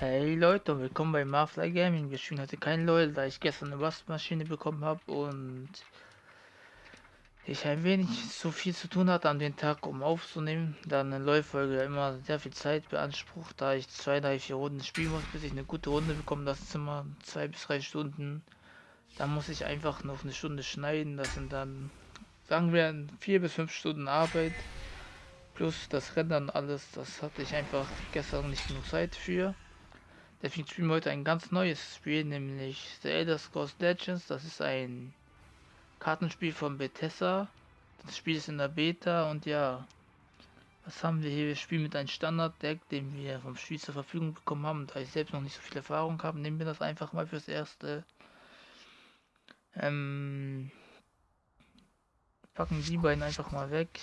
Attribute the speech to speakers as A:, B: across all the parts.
A: Hey Leute und willkommen bei Marfly Gaming. Wir spielen heute kein LOL, da ich gestern eine Waschmaschine bekommen habe und ich ein wenig so viel zu tun hatte an den Tag, um aufzunehmen, da eine LOL-Folge immer sehr viel Zeit beansprucht, da ich zwei, drei, vier Runden spielen muss, bis ich eine gute Runde bekomme. Das ist immer zwei bis drei Stunden. Da muss ich einfach noch eine Stunde schneiden. Das sind dann, sagen wir, vier bis fünf Stunden Arbeit. Plus das Rendern alles, das hatte ich einfach gestern nicht genug Zeit für. Deswegen spielen wir heute ein ganz neues Spiel, nämlich The Elder Scrolls Legends. Das ist ein Kartenspiel von Bethesda. Das Spiel ist in der Beta und ja, was haben wir hier? Wir spielen mit einem Standard-Deck, den wir vom Spiel zur Verfügung bekommen haben. Da ich selbst noch nicht so viel Erfahrung habe, nehmen wir das einfach mal fürs Erste. Ähm, packen die beiden einfach mal weg.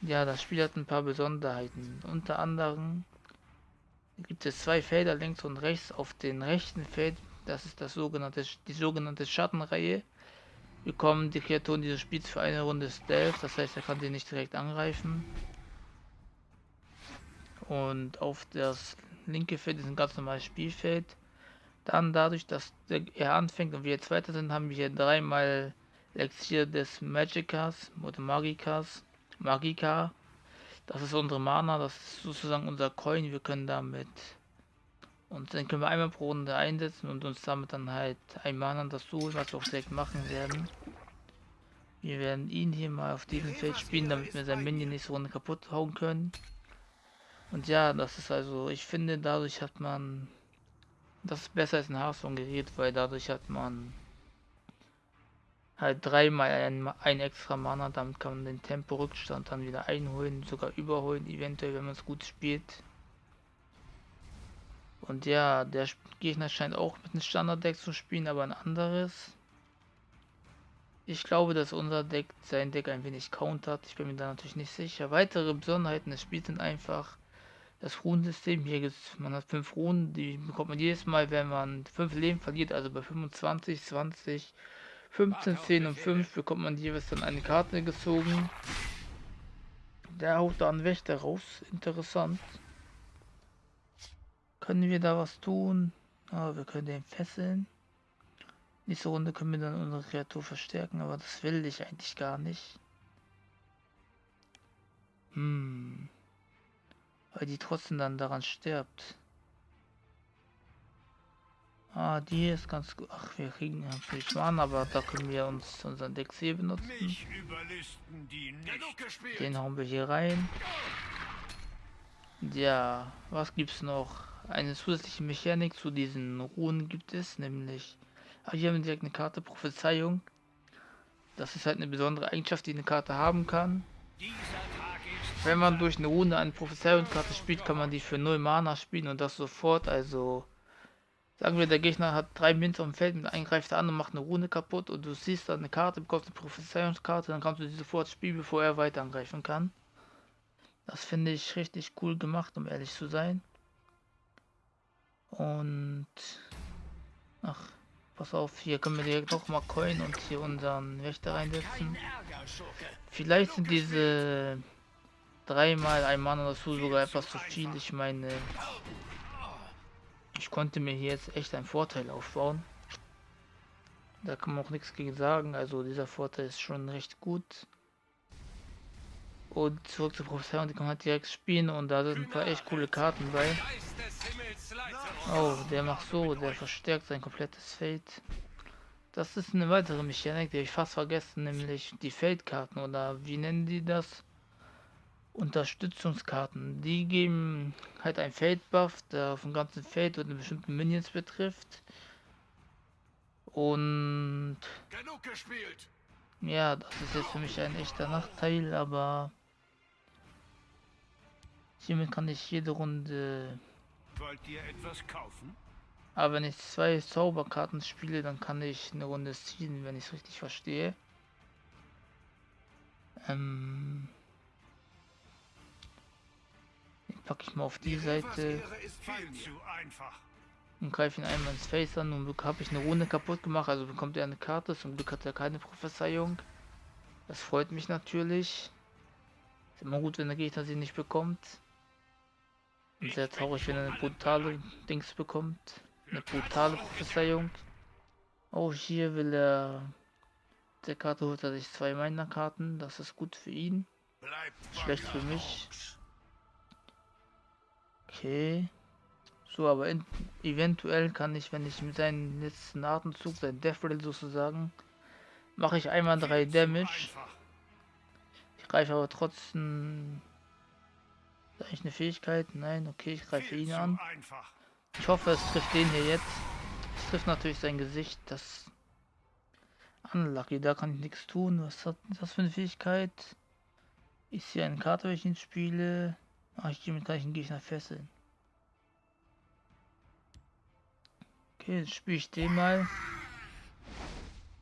A: Ja, das Spiel hat ein paar Besonderheiten. Unter anderem gibt es zwei Felder links und rechts. Auf den rechten Feld, das ist das sogenannte, die sogenannte Schattenreihe, bekommen die Kreaturen dieses Spiels für eine Runde Stealth. Das heißt, er kann sie nicht direkt angreifen. Und auf das linke Feld ist ein ganz normales Spielfeld. Dann dadurch, dass er anfängt und wir jetzt weiter sind, haben wir hier dreimal Elixier des Magicas oder Magicas, Magica das ist unsere Mana, das ist sozusagen unser Coin. Wir können damit und dann können wir einmal pro Runde einsetzen und uns damit dann halt ein Mana dazu holen, was wir auch direkt machen werden. Wir werden ihn hier mal auf diesem Feld spielen, damit wir sein Minion nächste Runde kaputt hauen können. Und ja, das ist also, ich finde, dadurch hat man, das ist besser als ein Hearthstone-Gerät, weil dadurch hat man halt dreimal ein, ein extra Mana, damit kann man den Tempo-Rückstand dann wieder einholen, sogar überholen, eventuell, wenn man es gut spielt. Und ja, der Gegner scheint auch mit einem Standard-Deck zu spielen, aber ein anderes. Ich glaube, dass unser Deck sein Deck ein wenig countert. Ich bin mir da natürlich nicht sicher. Weitere Besonderheiten des Spiels sind einfach das Runensystem. Hier gibt man hat fünf Runen, die bekommt man jedes Mal, wenn man fünf Leben verliert, also bei 25, 20, 15, 10 und 5 bekommt man jeweils dann eine Karte gezogen. Der haut da einen Wächter raus. Interessant. Können wir da was tun? Ah, wir können den fesseln. Nächste Runde können wir dann unsere Kreatur verstärken, aber das will ich eigentlich gar nicht. Hm. Weil die trotzdem dann daran stirbt. Ah, die ist ganz gut. Ach, wir kriegen natürlich Mana, aber da können wir uns unseren Dex hier benutzen. Den hauen wir hier rein. Ja, was gibt's noch? Eine zusätzliche Mechanik zu diesen Ruhen gibt es, nämlich... Ah, hier haben wir direkt eine Karte Prophezeiung. Das ist halt eine besondere Eigenschaft, die eine Karte haben kann. Wenn man durch eine Runde eine Prophezeiungskarte spielt, kann man die für 0 Mana spielen und das sofort, also Sagen wir, der Gegner hat drei Münzen am Feld mit eingreift an und macht eine Rune kaputt und du siehst dann eine Karte, bekommst eine Prophezeiungskarte, dann kannst du die sofort spielen, bevor er weiter angreifen kann. Das finde ich richtig cool gemacht, um ehrlich zu sein. Und ach, pass auf, hier können wir direkt noch mal Coin und hier unseren Wächter reinsetzen. Vielleicht sind diese dreimal ein Mann dazu sogar etwas zu viel. Ich meine, ich konnte mir hier jetzt echt einen Vorteil aufbauen. Da kann man auch nichts gegen sagen. Also dieser Vorteil ist schon recht gut. Und zurück zur Professor, die kann halt direkt spielen und da sind ein paar echt coole Karten bei. Oh, der macht so, der verstärkt sein komplettes Feld. Das ist eine weitere Mechanik, die ich fast vergessen, nämlich die Feldkarten oder wie nennen die das? Unterstützungskarten. Die geben halt ein Feldbuff, der auf dem ganzen Feld und bestimmten Minions betrifft. Und ja, das ist jetzt für mich ein echter Nachteil, aber hiermit kann ich jede Runde. Wollt ihr etwas kaufen? Aber wenn ich zwei Zauberkarten spiele, dann kann ich eine Runde ziehen, wenn ich es richtig verstehe. Ähm packe ich mal auf die Seite und greife ihn einmal ins Face an und habe ich eine Runde kaputt gemacht, also bekommt er eine Karte, zum Glück hat er keine Prophezeiung. Das freut mich natürlich. Ist immer gut, wenn der Gegner sie nicht bekommt. Und sehr traurig, wenn er eine brutale Dings bekommt. Eine brutale Prophezeiung. Oh, hier will er... Der Karte holt er sich zwei meiner Karten. Das ist gut für ihn. Schlecht für mich. Okay. So, aber in, eventuell kann ich, wenn ich mit seinem letzten Atemzug, sein Death Rattle sozusagen, mache ich einmal drei Damage. Ich greife aber trotzdem... Ist eigentlich eine Fähigkeit? Nein, okay, ich greife ihn an. Ich hoffe, es trifft den hier jetzt. Es trifft natürlich sein Gesicht. Das... Unlucky, da kann ich nichts tun. Was hat das für eine Fähigkeit? Ist hier eine Karte, wenn ich ihn spiele? Ach, ich gehe mit gleichen Gegner fesseln. Okay, jetzt spiele ich den mal.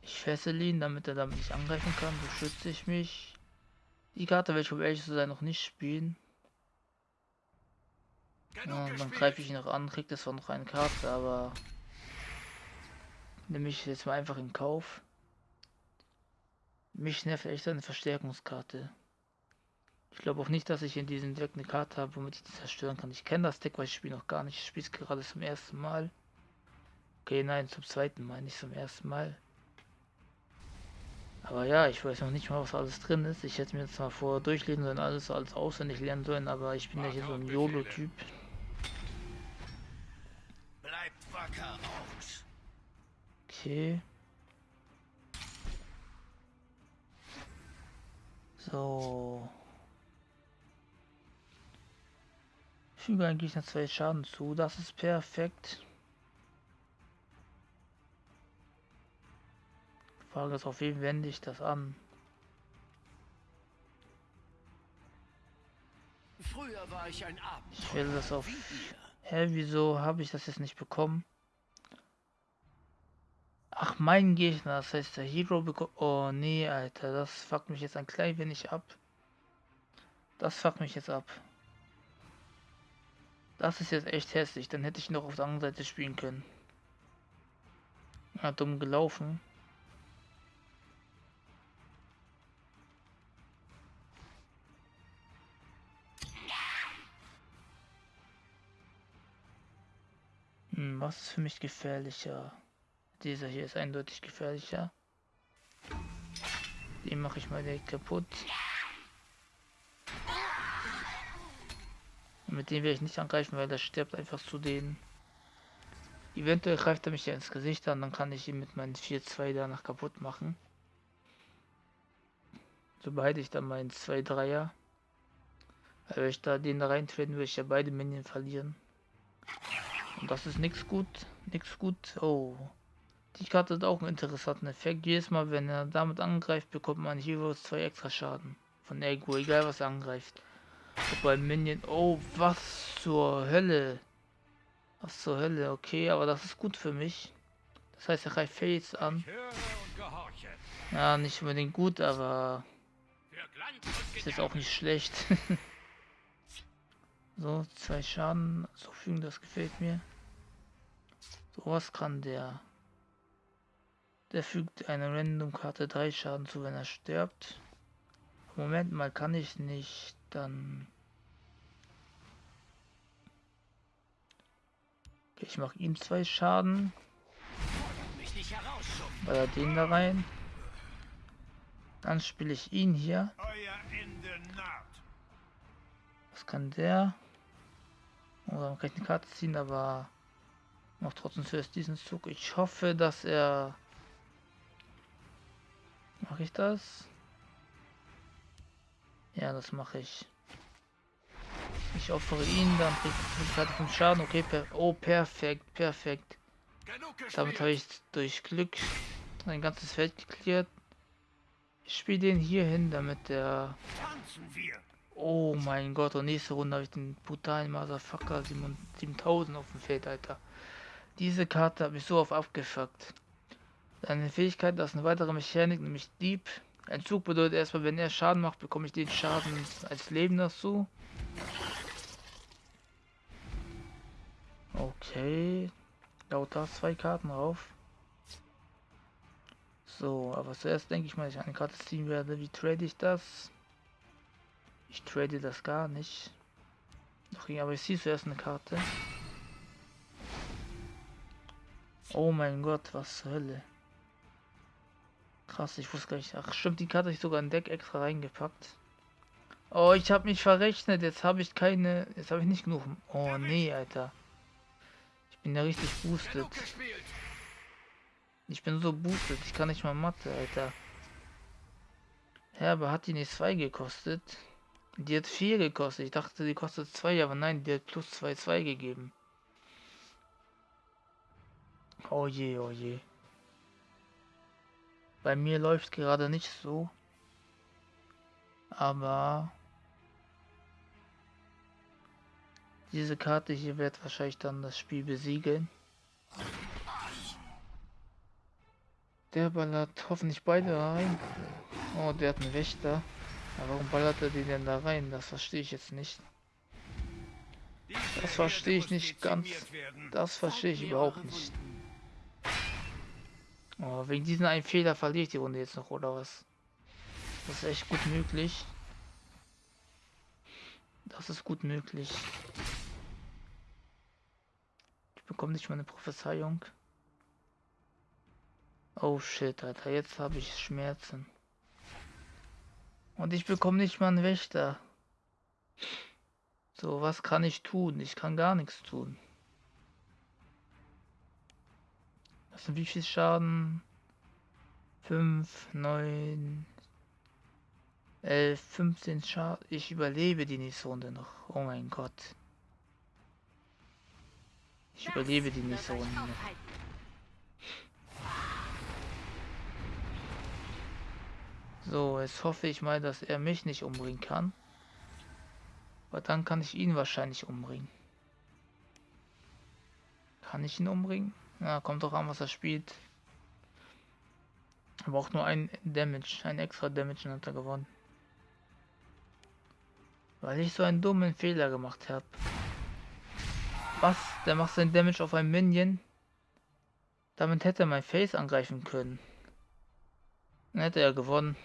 A: Ich fessel ihn, damit er damit nicht angreifen kann. So schütze ich mich. Die Karte werde ich, um ehrlich zu sein, noch nicht spielen. Ja, dann greife ich ihn noch an, kriegt es zwar noch eine Karte, aber nehme ich jetzt mal einfach in Kauf. Mich nervt echt eine Verstärkungskarte. Ich glaube auch nicht, dass ich in diesem Deck eine Karte habe, womit ich die zerstören kann. Ich kenne das Deck, weil ich spiele noch gar nicht. Ich spiele es gerade zum ersten Mal. Okay, nein, zum zweiten Mal, nicht zum ersten Mal. Aber ja, ich weiß noch nicht mal, was alles drin ist. Ich hätte mir jetzt mal vor durchlesen sollen, alles alles auswendig lernen sollen, aber ich bin ja hier so ein YOLO-Typ. Okay. So. Füge eigentlich noch zwei Schaden zu. Das ist perfekt. Frage ist, auf wen wende ich das an? Früher war ich ein Abend. Ich will das auf. Hä, wieso habe ich das jetzt nicht bekommen? Ach, mein Gegner, das heißt der Hero bekommt. Oh nee, Alter, das fuckt mich jetzt ein klein wenig ab. Das fuckt mich jetzt ab. Das ist jetzt echt hässlich, dann hätte ich noch auf der anderen Seite spielen können. Ja, dumm gelaufen. Hm, was ist für mich gefährlicher? Dieser hier ist eindeutig gefährlicher. Den mache ich mal direkt kaputt. Und mit dem werde ich nicht angreifen, weil der stirbt einfach zu denen. Eventuell greift er mich ja ins Gesicht an, dann kann ich ihn mit meinen 4-2 danach kaputt machen. So behalte ich dann meinen 2-3er. Weil wenn ich da den da reintreten, würde ich ja beide Minions verlieren. Und das ist nichts gut. Nichts gut. Oh. Die Karte hat auch einen interessanten Effekt. Jedes Mal, wenn er damit angreift, bekommt man jeweils zwei extra Schaden. Von Ego, egal was er angreift. Ob ein Minion. Oh, was zur Hölle. Was zur Hölle, okay, aber das ist gut für mich. Das heißt, er greift Fates an. Ja, nicht unbedingt gut, aber ist jetzt auch nicht schlecht. so, zwei Schaden zufügen, das gefällt mir. So was kann der. Der fügt einer Random-Karte 3 Schaden zu, wenn er stirbt. Moment mal, kann ich nicht, dann... ich mache ihm zwei Schaden. Weil er den da rein. Dann spiele ich ihn hier. Was kann der? Oder man kann Karte ziehen, aber noch trotzdem zuerst diesen Zug. Ich hoffe, dass er... Mache ich das? Ja, das mache ich. Ich opfere ihn, dann kriegt er Karte von Schaden. Okay, per oh, perfekt, perfekt. Damit habe ich durch Glück ein ganzes Feld geklärt. Ich spiele den hier hin, damit der... Oh mein Gott, und nächste Runde habe ich den brutalen Motherfucker 7000 auf dem Feld, Alter. Diese Karte habe ich so oft abgefuckt. Seine Fähigkeit, das ist eine weitere Mechanik, nämlich Dieb. Ein Zug bedeutet erstmal, wenn er Schaden macht, bekomme ich den Schaden als Leben dazu. Okay. Laut da zwei Karten drauf. So, aber zuerst denke ich mal, dass ich eine Karte ziehen werde. Wie trade ich das? Ich trade das gar nicht. umbringen, aber ich sehe zuerst eine Karte. Oh mein Gott, was zur Hölle. Krass, ich wusste gar nicht. Ach stimmt, die Karte ich sogar in Deck extra reingepackt. Oh, ich habe mich verrechnet. Jetzt habe ich keine... Jetzt habe ich nicht genug... Oh nee, Alter. Bin ja richtig boosted. Ich bin so boosted. Ich kann nicht mal Mathe, Alter. Ja, aber hat die nicht 2 gekostet? Die hat 4 gekostet. Ich dachte, die kostet 2, aber nein, die hat plus 2, 2 gegeben. Oh je, oh je. Bei mir läuft gerade nicht so. Aber diese Karte hier wird wahrscheinlich dann das Spiel besiegeln. Der ballert hoffentlich beide rein. Oh, der hat einen Wächter. Aber warum ballert er die denn da rein? Das verstehe ich jetzt nicht. Das verstehe ich nicht ganz. Das verstehe ich überhaupt nicht. Oh, wegen diesen einen Fehler verliere ich die Runde jetzt noch, oder was? Das ist echt gut möglich. Das ist gut möglich. Bekomme nicht mal eine Prophezeiung. Oh shit, Alter, jetzt habe ich Schmerzen. Und ich bekomme nicht mal einen Wächter. So, was kann ich tun? Ich kann gar nichts tun. Das sind wie viel Schaden? 5, 9, 11, 15 Schaden. Ich überlebe die nächste Runde noch. Oh mein Gott. Ich überlebe die nächste Runde. So, jetzt hoffe ich mal, dass er mich nicht umbringen kann. Aber dann kann ich ihn wahrscheinlich umbringen. Kann ich ihn umbringen? Ja, kommt doch an, was er spielt. Aber auch nur ein Damage, ein extra Damage und hat er gewonnen. Weil ich so einen dummen Fehler gemacht habe. Was? Der macht sein Damage auf ein Minion? Damit hätte er mein Face angreifen können. Dann hätte er gewonnen.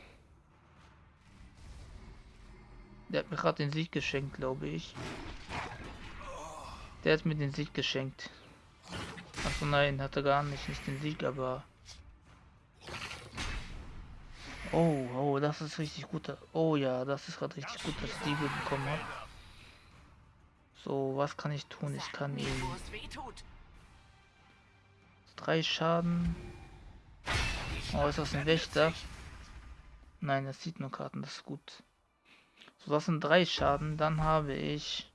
A: Der hat mir gerade den Sieg geschenkt, glaube ich. Der hat mir den Sieg geschenkt. Achso, nein, hatte gar nicht, nicht den Sieg, aber... Oh, oh, das ist richtig gut. Oh ja, das ist gerade richtig gut, dass ich die bekommen habe. So, was kann ich tun? Ich kann. Drei Schaden. Oh, ist das ein Wächter? Nein, das sieht nur Karten, das ist gut. So, das sind drei Schaden. Dann habe ich...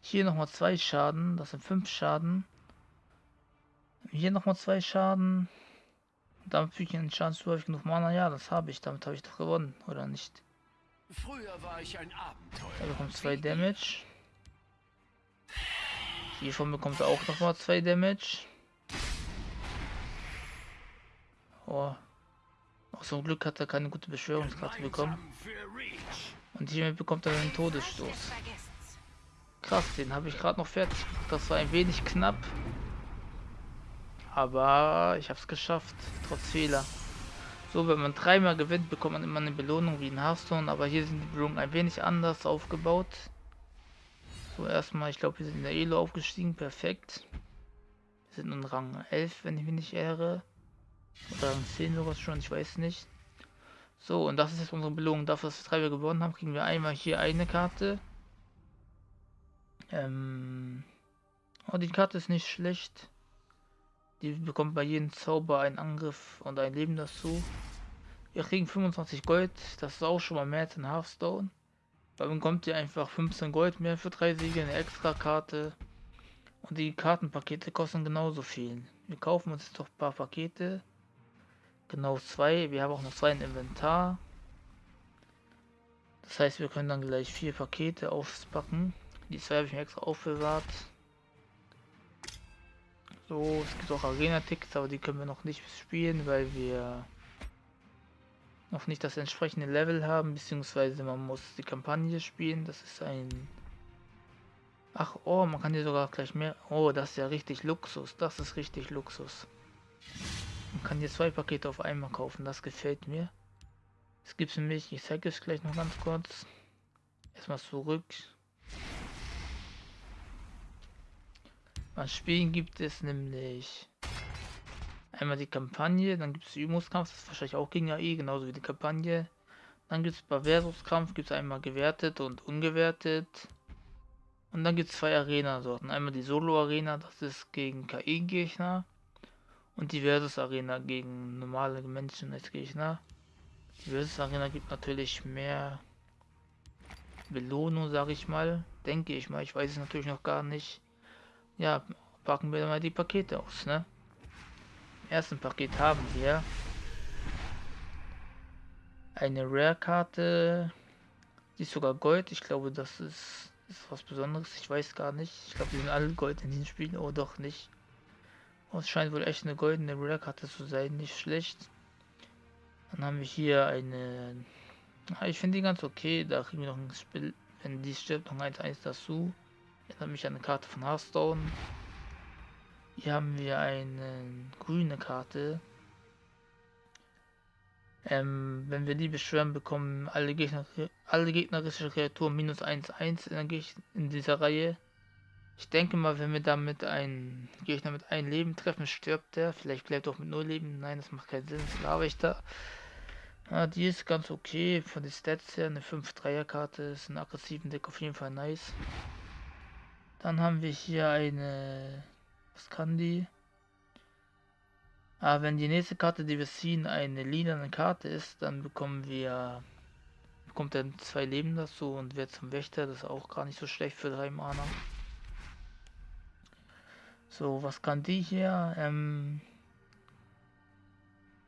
A: Hier nochmal zwei Schaden. Das sind fünf Schaden. Hier nochmal zwei Schaden. Damit füge ich einen Schaden zu, habe ich genug Mana. Ja, das habe ich. Damit habe ich doch gewonnen, oder nicht? Früher war ich ein Abenteuer. Er bekommt zwei Damage. Hiervon bekommt er auch nochmal zwei Damage. Oh. Auch zum Glück hat er keine gute Beschwörungskarte bekommen. Und hiermit bekommt er einen Todesstoß. Krass, den habe ich gerade noch fertig. Das war ein wenig knapp. Aber ich habe es geschafft, trotz Fehler. So, wenn man dreimal gewinnt, bekommt man immer eine Belohnung wie in Hearthstone. Aber hier sind die Belohnungen ein wenig anders aufgebaut. So, erstmal, ich glaube, wir sind in der Elo aufgestiegen. Perfekt. Wir sind in Rang 11, wenn ich mich nicht irre. Oder Rang 10 sowas schon, ich weiß nicht. So, und das ist jetzt unsere Belohnung. Dafür, dass wir drei gewonnen haben, kriegen wir einmal hier eine Karte. Ähm, oh, die Karte ist nicht schlecht. Die bekommt bei jedem Zauber einen Angriff und ein Leben dazu. Wir kriegen 25 Gold, das ist auch schon mal mehr als in Hearthstone. Weil man bekommt ihr einfach 15 Gold mehr für drei Siege, eine extra Karte. Und die Kartenpakete kosten genauso viel. Wir kaufen uns jetzt doch ein paar Pakete. Genau zwei. Wir haben auch noch zwei im Inventar. Das heißt, wir können dann gleich vier Pakete auspacken. Die zwei habe ich mir extra aufbewahrt. So, es gibt auch Arena-Tickets, aber die können wir noch nicht spielen, weil wir noch nicht das entsprechende Level haben, beziehungsweise man muss die Kampagne spielen. Das ist ein... Ach, oh, man kann hier sogar gleich mehr... Oh, das ist ja richtig Luxus. Das ist richtig Luxus. Man kann hier zwei Pakete auf einmal kaufen. Das gefällt mir. Es gibt nämlich, ich zeige es gleich noch ganz kurz. Erstmal zurück. Was Spielen gibt es nämlich einmal die Kampagne, dann gibt es Übungskampf, das ist wahrscheinlich auch gegen AI, genauso wie die Kampagne. Dann gibt es bei Versuskampf, gibt es einmal gewertet und ungewertet. Und dann gibt es zwei Arena-Sorten. Einmal die Solo-Arena, das ist gegen KI-Gegner. Und die Versus-Arena gegen normale Menschen als Gegner. Die Versus-Arena gibt natürlich mehr Belohnung, sage ich mal. Denke ich mal, ich weiß es natürlich noch gar nicht. Ja, packen wir mal die Pakete aus, ne? Im ersten Paket haben wir eine Rare-Karte, die ist sogar Gold. Ich glaube, das ist, ist was Besonderes. Ich weiß gar nicht. Ich glaube, die sind alle Gold in den Spielen. Oh, doch nicht. Es scheint wohl echt eine goldene Rare-Karte zu sein. Nicht schlecht. Dann haben wir hier eine... Ich finde die ganz okay. Da kriegen wir noch ein Spiel, wenn die stirbt, noch 1-1 dazu. Erinnert mich an eine Karte von Hearthstone. Hier haben wir eine grüne Karte. Ähm, wenn wir die beschwören, bekommen alle, Gegner, alle gegnerische Kreaturen minus 1-1 in, in dieser Reihe. Ich denke mal, wenn wir damit einen Gegner mit einem Leben treffen, stirbt der. Vielleicht bleibt auch mit 0 Leben. Nein, das macht keinen Sinn. Das laber ich da. Ja, die ist ganz okay. Von den Stats her eine 5-3er-Karte. Ist ein aggressiven Deck auf jeden Fall nice. Dann haben wir hier eine... Was kann die? Ah, wenn die nächste Karte, die wir ziehen, eine lila Karte ist, dann bekommen wir... Bekommt er zwei Leben dazu und wird zum Wächter. Das ist auch gar nicht so schlecht für drei Mana. So, was kann die hier? Ähm...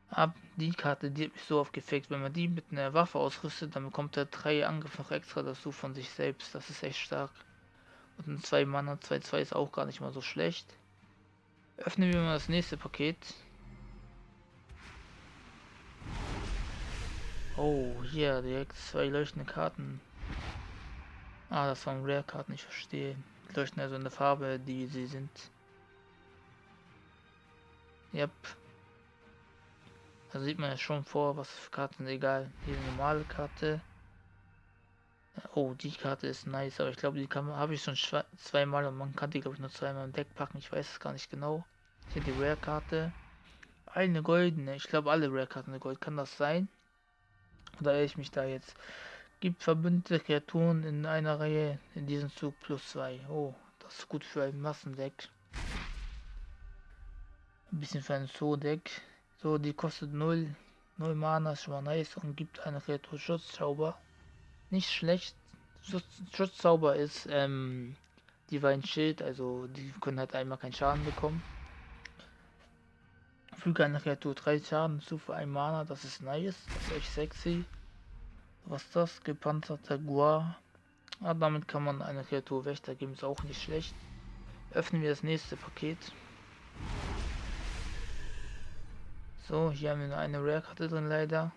A: Ab die Karte, die hat mich so aufgefeckt. Wenn man die mit einer Waffe ausrüstet, dann bekommt er drei Angriffe noch extra dazu von sich selbst. Das ist echt stark. Und ein 2 Mana 2-2 ist auch gar nicht mal so schlecht. Öffnen wir mal das nächste Paket. Oh, hier direkt zwei leuchtende Karten. Ah, das waren Rare-Karten, ich verstehe. Die leuchten also in der Farbe, die sie sind. Yep. Da sieht man ja schon vor, was für Karten egal. Hier eine normale Karte. Oh, die Karte ist nice, aber ich glaube, die habe ich schon zweimal und man kann die, glaube ich, nur zweimal im Deck packen. Ich weiß es gar nicht genau. Hier die Rare-Karte. Eine goldene. Ich glaube, alle Rare-Karten sind Gold. Kann das sein? Oder ich mich da jetzt? Gibt verbündete Kreaturen in einer Reihe in diesem Zug plus zwei. Oh, das ist gut für ein Massendeck. Ein bisschen für ein Zoo-Deck. So, die kostet 0. 0 Mana ist schon mal nice und gibt eine Kreatur Schutzzauber nicht schlecht. Schutzzauber ist ähm, Divine Schild, also die können halt einmal keinen Schaden bekommen. Füge einer Kreatur 3 Schaden zu für ein Mana, das ist nice, das ist echt sexy. Was ist das? Gepanzerter Gua. Ah, damit kann man eine Kreatur Wächter geben, ist auch nicht schlecht. Öffnen wir das nächste Paket. So, hier haben wir nur eine Rare-Karte drin leider.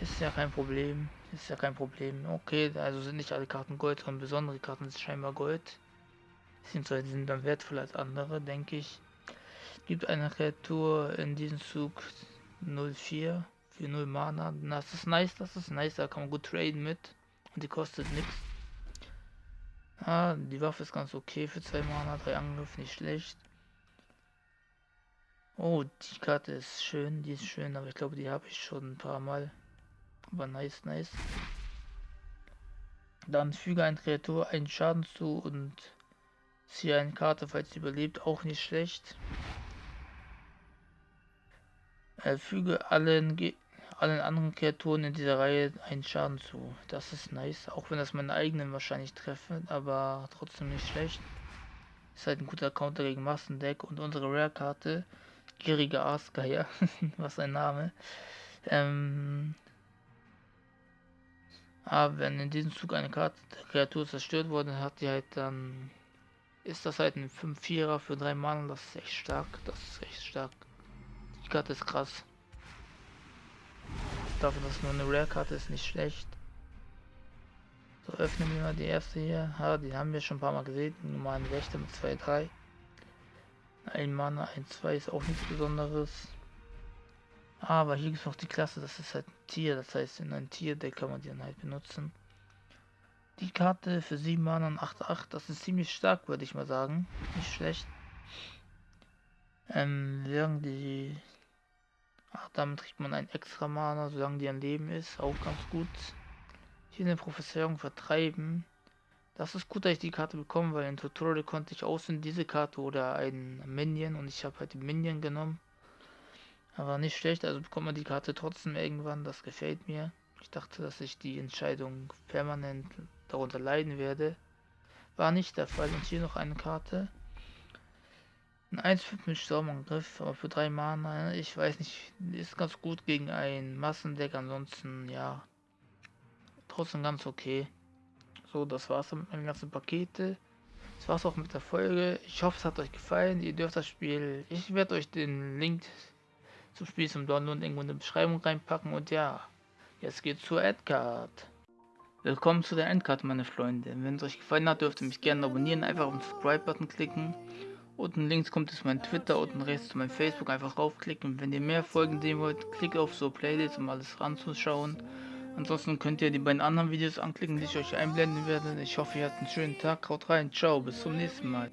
A: Ist ja kein Problem. Ist ja kein Problem. Okay, also sind nicht alle Karten Gold sondern besondere Karten sind scheinbar Gold. Beziehungsweise sind dann wertvoller als andere, denke ich. Gibt eine Kreatur in diesem Zug 04 für 0 Mana. Das ist nice, das ist nice, da kann man gut traden mit. Und die kostet nichts. Ah, die Waffe ist ganz okay für 2 Mana, 3 Angriff, nicht schlecht. Oh, die Karte ist schön, die ist schön, aber ich glaube, die habe ich schon ein paar Mal. Aber nice, nice. Dann füge ein Kreatur einen Schaden zu und ziehe eine Karte, falls sie überlebt. Auch nicht schlecht. Äh, füge allen, allen anderen Kreaturen in dieser Reihe einen Schaden zu. Das ist nice. Auch wenn das meine eigenen wahrscheinlich treffen, aber trotzdem nicht schlecht. Ist halt ein guter Counter gegen Massendeck und unsere Rare-Karte, Gieriger Aasgeier, was ein Name, ähm, aber wenn in diesem Zug eine Karte Kreatur zerstört wurde, hat die halt dann. Ist das halt ein 5-4er für 3 Mann, das ist echt stark. Das ist echt stark. Die Karte ist krass. Dafür, dass nur eine Rare-Karte ist, nicht schlecht. So, öffnen wir mal die erste hier. Ja, die haben wir schon ein paar Mal gesehen. Normalen Wächter mit 2-3. Ein Mana, ein 2 ist auch nichts Besonderes. Aber hier gibt es noch die Klasse, das ist halt ein Tier, das heißt in ein Tierdeck kann man die dann halt benutzen. Die Karte für 7 Mana und 8, 8, das ist ziemlich stark, würde ich mal sagen. Nicht schlecht. Ähm, während die... Ach, damit kriegt man ein extra Mana, solange die ein Leben ist, auch ganz gut. Hier eine Professorung vertreiben. Das ist gut, dass ich die Karte bekomme, weil in Tutorial konnte ich außen diese Karte oder ein Minion und ich habe halt die Minion genommen. Aber nicht schlecht, also bekommt man die Karte trotzdem irgendwann, das gefällt mir. Ich dachte, dass ich die Entscheidung permanent darunter leiden werde. War nicht der Fall. Und hier noch eine Karte. Ein 1-5 mit Sturmangriff, aber für 3 Mana, ich weiß nicht, ist ganz gut gegen ein Massendeck, ansonsten ja, trotzdem ganz okay. So, das war's mit meinen ganzen Pakete. Das war's auch mit der Folge. Ich hoffe, es hat euch gefallen. Ihr dürft das Spiel. Ich werde euch den Link zum Spiel zum Download irgendwo in die Beschreibung reinpacken. Und ja, jetzt geht's zur Endcard. Willkommen zu der Endcard, meine Freunde. Wenn es euch gefallen hat, dürft ihr mich gerne abonnieren. Einfach auf den Subscribe-Button klicken. Unten links kommt es mein Twitter, unten rechts zu meinem Facebook. Einfach raufklicken. Wenn ihr mehr Folgen sehen wollt, klickt auf so Playlist, um alles ranzuschauen. Ansonsten könnt ihr die beiden anderen Videos anklicken, die ich euch einblenden werde. Ich hoffe, ihr habt einen schönen Tag. Haut rein. Ciao. Bis zum nächsten Mal.